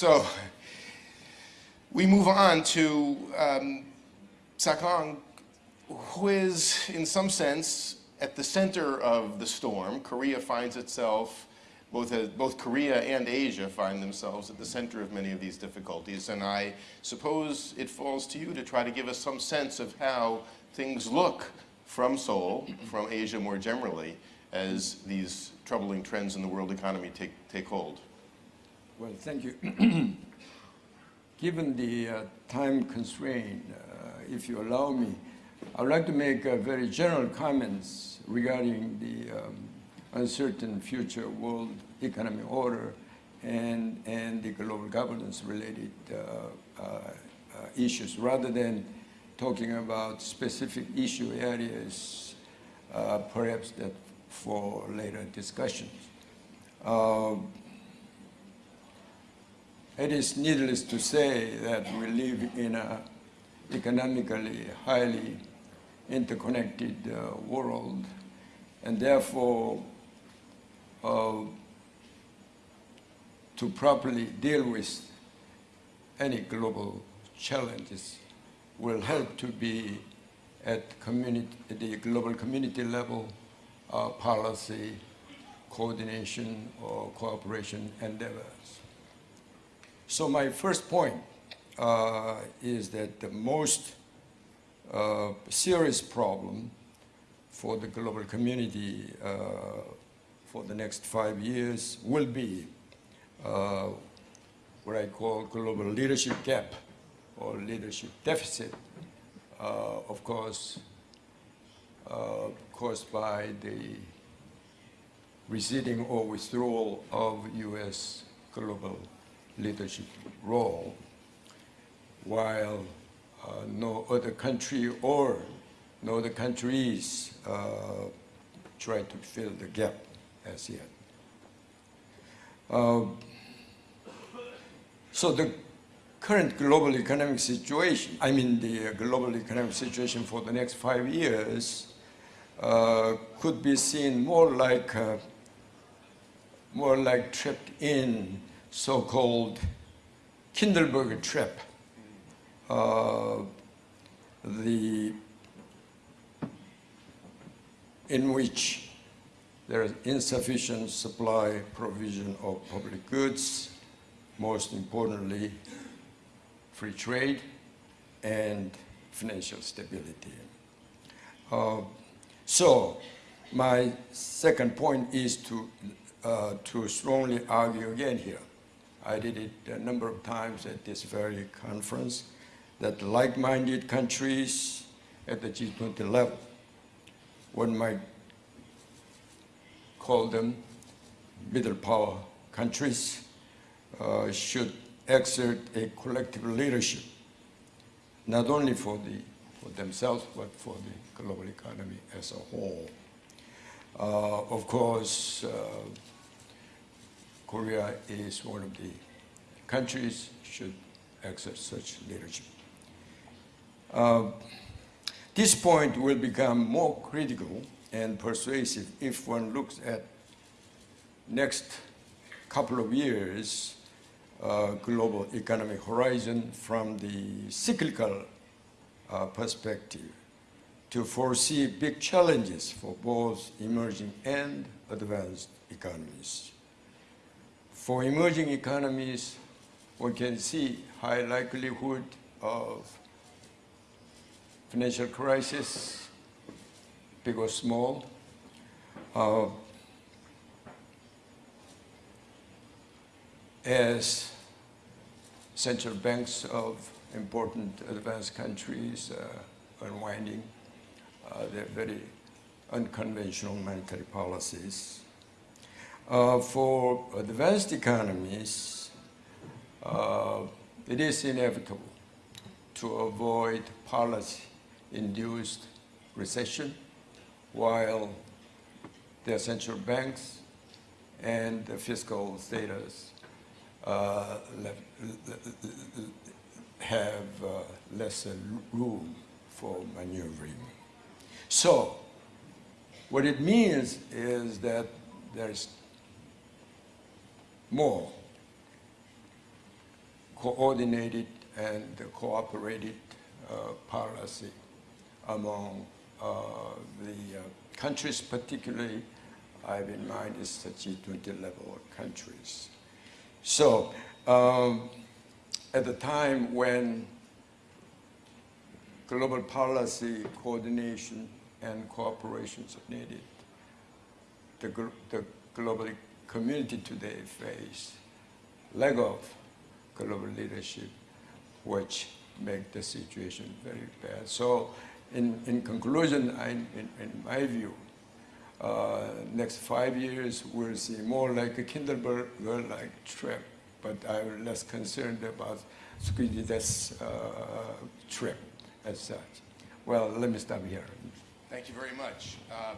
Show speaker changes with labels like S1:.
S1: So we move on to um, Sakong, who is, in some sense, at the center of the storm. Korea finds itself, both, uh, both Korea and Asia find themselves at the center of many of these difficulties. And I suppose it falls to you to try to give us some sense of how things look from Seoul, from Asia more generally, as these troubling trends in the world economy take, take hold.
S2: Well, thank you. Given the uh, time constraint, uh, if you allow me, I would like to make uh, very general comments regarding the um, uncertain future world economic order and, and the global governance related uh, uh, issues rather than talking about specific issue areas perhaps that for later discussions. It is needless to say that we live in an economically highly interconnected uh, world and therefore uh, to properly deal with any global challenges will help to be at community, the global community level uh, policy, coordination or cooperation endeavors. So my first point uh, is that the most uh, serious problem for the global community uh, for the next five years will be uh, what I call global leadership gap or leadership deficit, uh, of course, uh, caused by the receding or withdrawal of U.S. global leadership role, while uh, no other country or no other countries uh, try to fill the gap as yet. Uh, so the current global economic situation, I mean the global economic situation for the next five years, uh, could be seen more like uh, more like trapped in so-called Kindleberger trap. Uh, the in which there is insufficient supply provision of public goods, most importantly, free trade and financial stability. Uh, so my second point is to, uh, to strongly argue again here I did it a number of times at this very conference, that like-minded countries at the G20 level, one might call them middle power countries, uh, should exert a collective leadership, not only for, the, for themselves, but for the global economy as a whole. Uh, of course, uh, Korea is one of the countries should exert such leadership. Uh, this point will become more critical and persuasive if one looks at next couple of years uh, global economic horizon from the cyclical uh, perspective to foresee big challenges for both emerging and advanced economies. For emerging economies, we can see high likelihood of financial crisis, big or small. Uh, as central banks of important advanced countries uh, unwinding uh, their very unconventional monetary policies. Uh, for advanced economies, uh, it is inevitable to avoid policy-induced recession while their central banks and the fiscal status uh, have uh, lesser room for maneuvering. So what it means is that there's more coordinated and cooperated uh, policy among uh, the uh, countries, particularly I have in mind is the G20 level countries. So um, at the time when global policy coordination and cooperation is needed, the, the global community today face lack of global leadership, which make the situation very bad. So in, in conclusion, I, in, in my view, uh, next five years we'll see more like a Kindleberger-like trap, but I'm less concerned about this uh, trap as such. Well, let me stop here.
S1: Thank you very much. Uh,